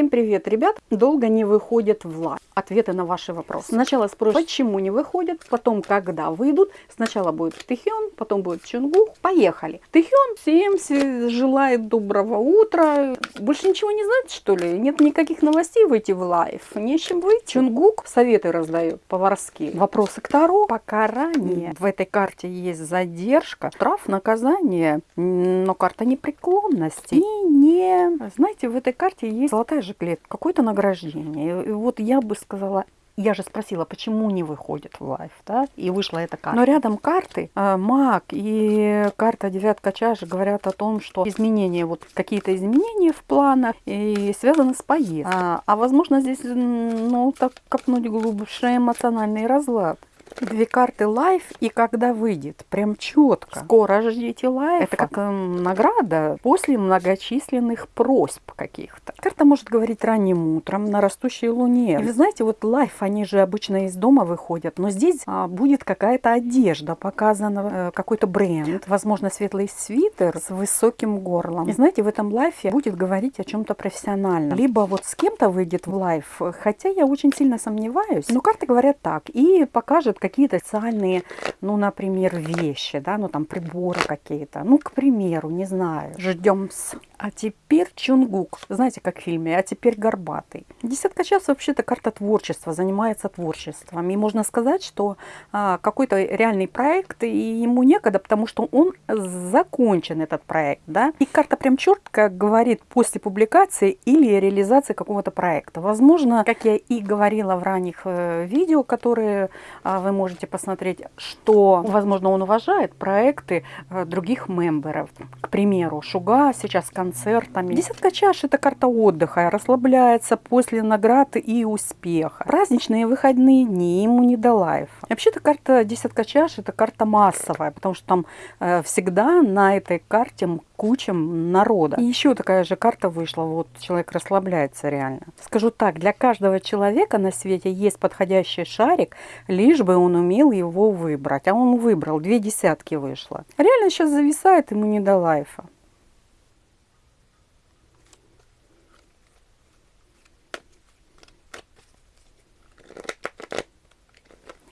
Всем привет, ребят! Долго не выходят в live. Ответы на ваши вопросы. Сначала спросят, почему не выходят, потом когда выйдут. Сначала будет Тэхён, потом будет Чунгук. Поехали. Тэхён всем желает доброго утра. Больше ничего не знает, что ли? Нет никаких новостей выйти в live. Не с чем выйти. Чунгук советы раздает поварские. Вопросы к Таро. Покарание. В этой карте есть задержка, штраф, наказание, но карта непреклонности. И не... Знаете, в этой карте есть золотая жилетка, какое-то награждение. И вот я бы сказала, я же спросила, почему не выходит в лайф, да, и вышла эта карта. Но рядом карты, э, маг и карта девятка чаш говорят о том, что изменения, вот какие-то изменения в планах и связаны с поездкой. А, а возможно здесь, ну, так копнуть глубже эмоциональный разлад. Две карты лайф и когда выйдет. Прям четко. Скоро ждите лайф. Это как э, награда после многочисленных просьб каких-то. Карта может говорить ранним утром на растущей луне. И вы знаете, вот лайф, они же обычно из дома выходят. Но здесь а, будет какая-то одежда, показана э, какой-то бренд. Возможно, светлый свитер с высоким горлом. И знаете, в этом лайфе будет говорить о чем-то профессиональном. Либо вот с кем-то выйдет в лайф. Хотя я очень сильно сомневаюсь. Но карты говорят так. И покажет какие-то социальные, ну, например, вещи, да, ну, там, приборы какие-то. Ну, к примеру, не знаю. Ждем с... А теперь Чунгук. Знаете, как в фильме. А теперь Горбатый. Десятка часов вообще-то карта творчества. Занимается творчеством. И можно сказать, что а, какой-то реальный проект, и ему некогда, потому что он закончен, этот проект. Да? И карта прям четко говорит после публикации или реализации какого-то проекта. Возможно, как я и говорила в ранних э, видео, которые а, вы можете посмотреть, что, возможно, он уважает проекты э, других мемберов. К примеру, Шуга сейчас концерт концертами. Десятка чаш – это карта отдыха, расслабляется после наград и успеха. Праздничные выходные дни ему не до лайфа. Вообще-то карта десятка чаш – это карта массовая, потому что там э, всегда на этой карте куча народа. И еще такая же карта вышла, вот человек расслабляется реально. Скажу так, для каждого человека на свете есть подходящий шарик, лишь бы он умел его выбрать. А он выбрал, две десятки вышло. Реально сейчас зависает ему не до лайфа.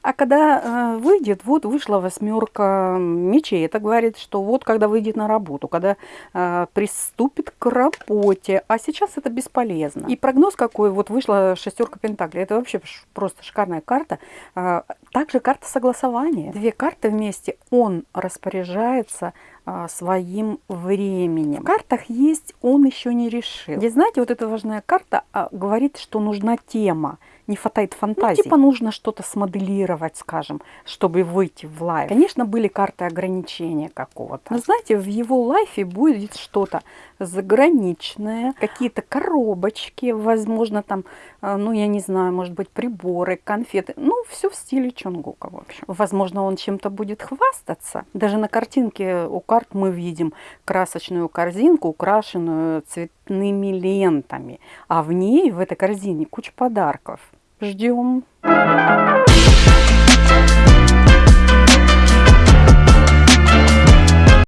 А когда э, выйдет, вот вышла восьмерка мечей. Это говорит, что вот когда выйдет на работу, когда э, приступит к работе. А сейчас это бесполезно. И прогноз какой, вот вышла шестерка пентаклей. Это вообще просто шикарная карта. Э, также карта согласования. Две карты вместе. Он распоряжается своим временем. В картах есть он еще не решил. Здесь, знаете, вот эта важная карта а, говорит, что нужна тема не хватает фантазии. Ну, типа нужно что-то смоделировать, скажем, чтобы выйти в live. Конечно, были карты ограничения какого-то. Но знаете, в его live е будет что-то заграничное, какие-то коробочки, возможно, там, э, ну, я не знаю, может быть, приборы, конфеты. Ну, все в стиле Чонгука, в общем. Возможно, он чем-то будет хвастаться. Даже на картинке у карт мы видим красочную корзинку, украшенную цветными лентами. А в ней, в этой корзине, куча подарков. Ждем.